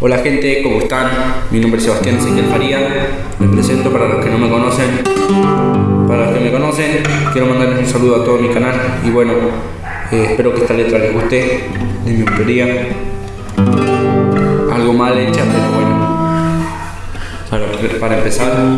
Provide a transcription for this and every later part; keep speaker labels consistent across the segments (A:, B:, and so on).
A: Hola gente, ¿cómo están? Mi nombre es Sebastián Ezequiel Faría. Me presento para los que no me conocen. Para los que me conocen, quiero mandarles un saludo a todo mi canal. Y bueno, eh, espero que esta letra les guste, de mi autoría. Algo mal hecha, pero bueno. Para empezar.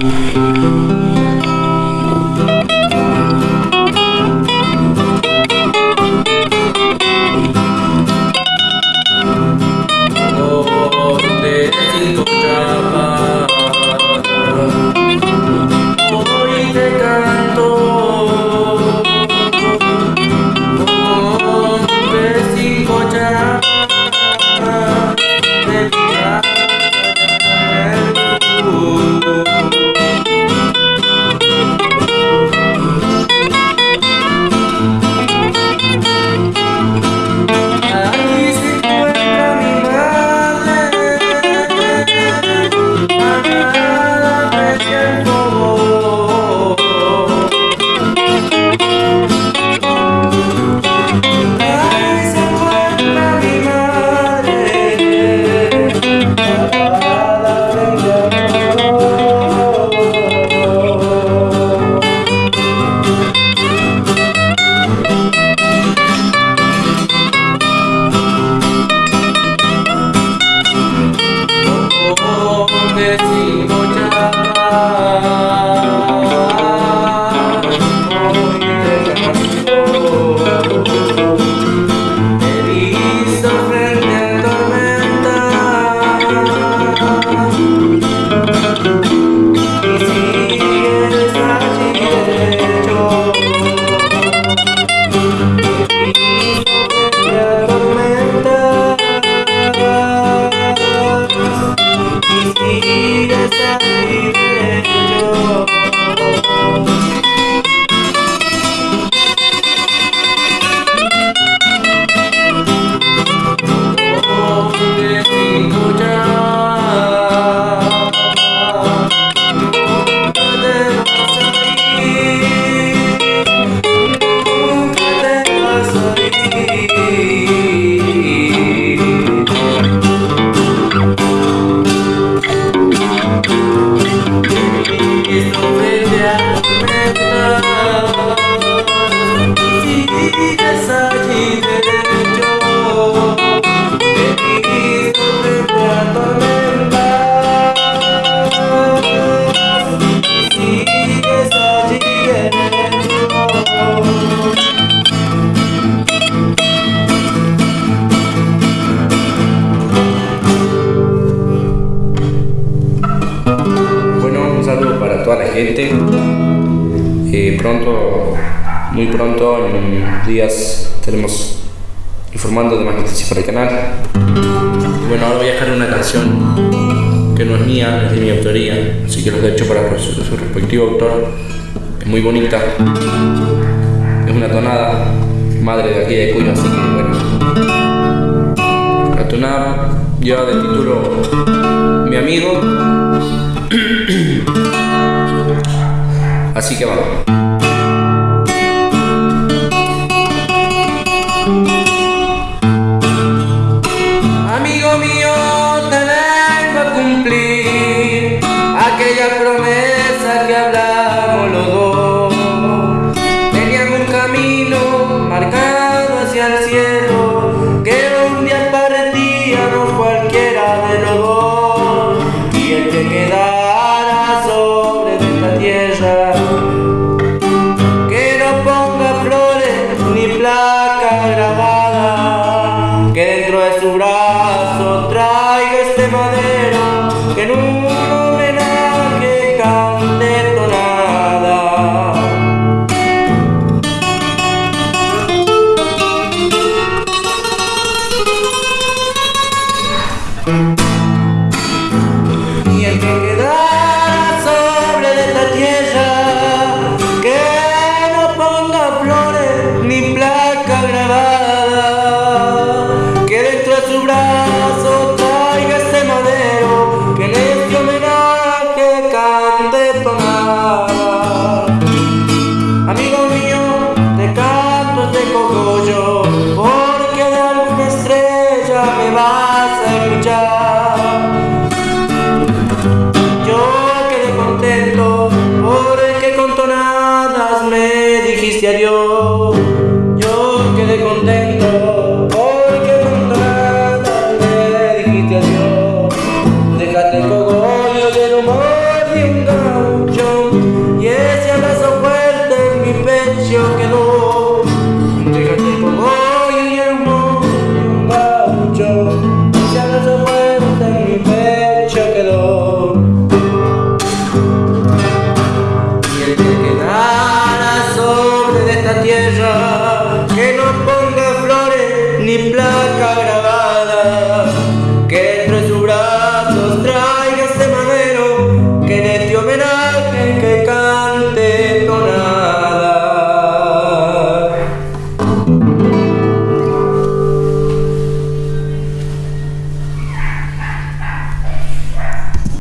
A: Eh, pronto, muy pronto, en días, estaremos informando de más noticias para el canal. Bueno, ahora voy a dejar una canción que no es mía, es de mi autoría, así que los he hecho para su, su respectivo autor. Es muy bonita, es una tonada, madre de aquí de Cuyo, así que bueno. La tonada lleva de título Mi amigo. Así que vamos.